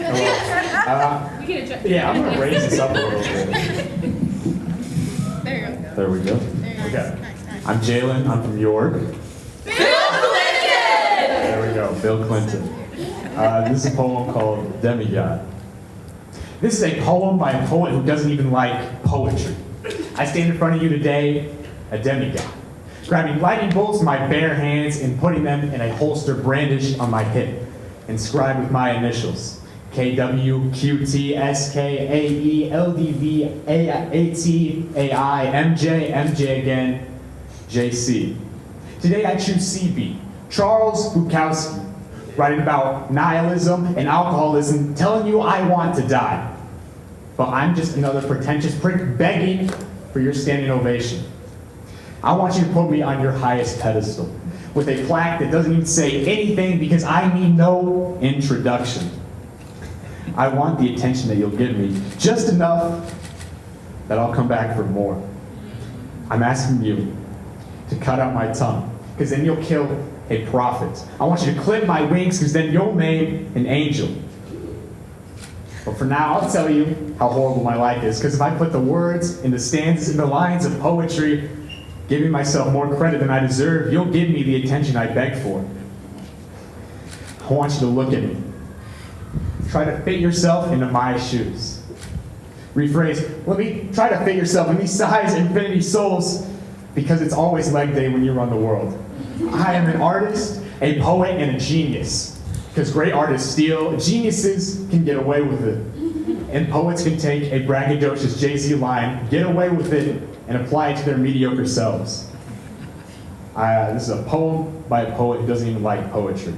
Uh, We can yeah, I'm gonna raise this up a little bit. There you go. There we go. There you go. Okay. Nice, nice. I'm Jalen. I'm from York. Bill Clinton. There we go, Bill Clinton. Uh, this is a poem called Demigod. This is a poem by a poet who doesn't even like poetry. I stand in front of you today, a demigod, grabbing lightning bolts in my bare hands and putting them in a holster brandished on my hip, inscribed with my initials. K W Q T S K A E L D V A A T A I M J M J again J C. Today I choose CB, Charles Bukowski, writing about nihilism and alcoholism, telling you I want to die. But I'm just another pretentious prick begging for your standing ovation. I want you to put me on your highest pedestal with a plaque that doesn't even say anything because I need no introduction. I want the attention that you'll give me, just enough that I'll come back for more. I'm asking you to cut out my tongue, because then you'll kill a prophet. I want you to clip my wings, because then you'll make an angel. But for now, I'll tell you how horrible my life is, because if I put the words in the stanzas and the lines of poetry, giving myself more credit than I deserve, you'll give me the attention I beg for. I want you to look at me. Try to fit yourself into my shoes. Rephrase, let me try to fit yourself in these size infinity souls because it's always leg day when you run the world. I am an artist, a poet, and a genius. Because great artists steal, geniuses can get away with it. And poets can take a braggadocious Jay-Z line, get away with it, and apply it to their mediocre selves. Uh, this is a poem by a poet who doesn't even like poetry.